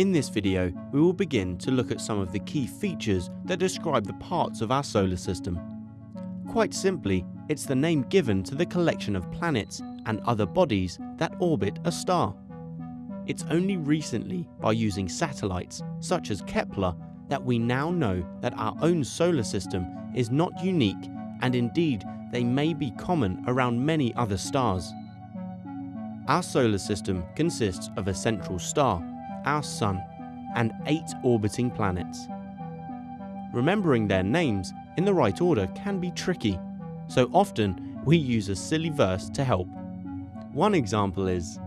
In this video, we will begin to look at some of the key features that describe the parts of our solar system. Quite simply, it's the name given to the collection of planets and other bodies that orbit a star. It's only recently, by using satellites such as Kepler, that we now know that our own solar system is not unique and indeed they may be common around many other stars. Our solar system consists of a central star, our Sun, and eight orbiting planets. Remembering their names in the right order can be tricky, so often we use a silly verse to help. One example is,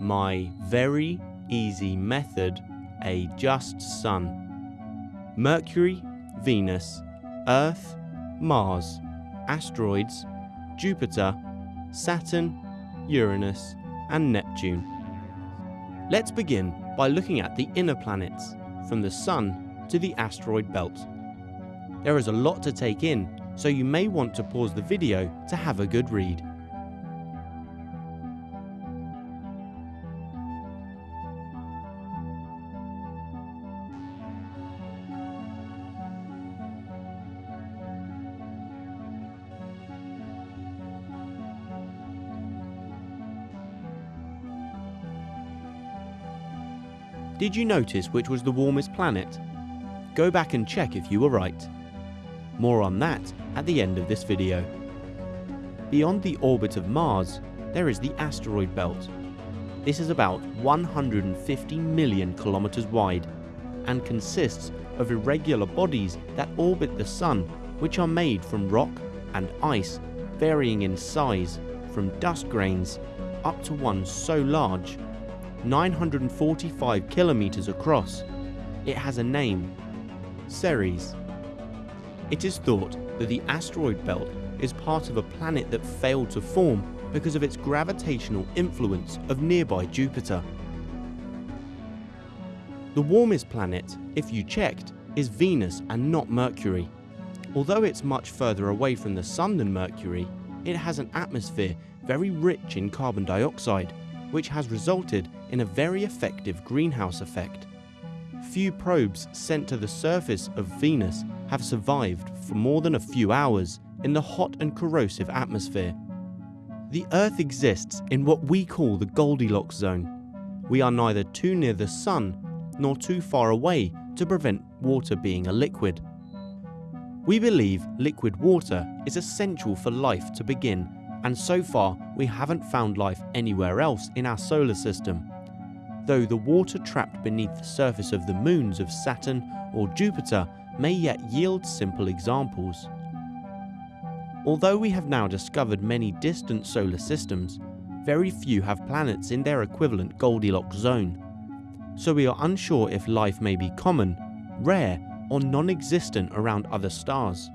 My very easy method, a just sun. Mercury, Venus, Earth, Mars, asteroids, Jupiter, Saturn, Uranus, and Neptune. Let's begin by looking at the inner planets, from the Sun to the asteroid belt. There is a lot to take in, so you may want to pause the video to have a good read. Did you notice which was the warmest planet? Go back and check if you were right. More on that at the end of this video. Beyond the orbit of Mars, there is the asteroid belt. This is about 150 million kilometers wide and consists of irregular bodies that orbit the Sun which are made from rock and ice varying in size from dust grains up to one so large 945 kilometers across. It has a name, Ceres. It is thought that the asteroid belt is part of a planet that failed to form because of its gravitational influence of nearby Jupiter. The warmest planet, if you checked, is Venus and not Mercury. Although it's much further away from the Sun than Mercury, it has an atmosphere very rich in carbon dioxide, which has resulted in a very effective greenhouse effect. Few probes sent to the surface of Venus have survived for more than a few hours in the hot and corrosive atmosphere. The Earth exists in what we call the Goldilocks zone. We are neither too near the Sun nor too far away to prevent water being a liquid. We believe liquid water is essential for life to begin and so far we haven't found life anywhere else in our solar system though the water trapped beneath the surface of the moons of Saturn or Jupiter may yet yield simple examples. Although we have now discovered many distant solar systems, very few have planets in their equivalent Goldilocks zone, so we are unsure if life may be common, rare or non-existent around other stars.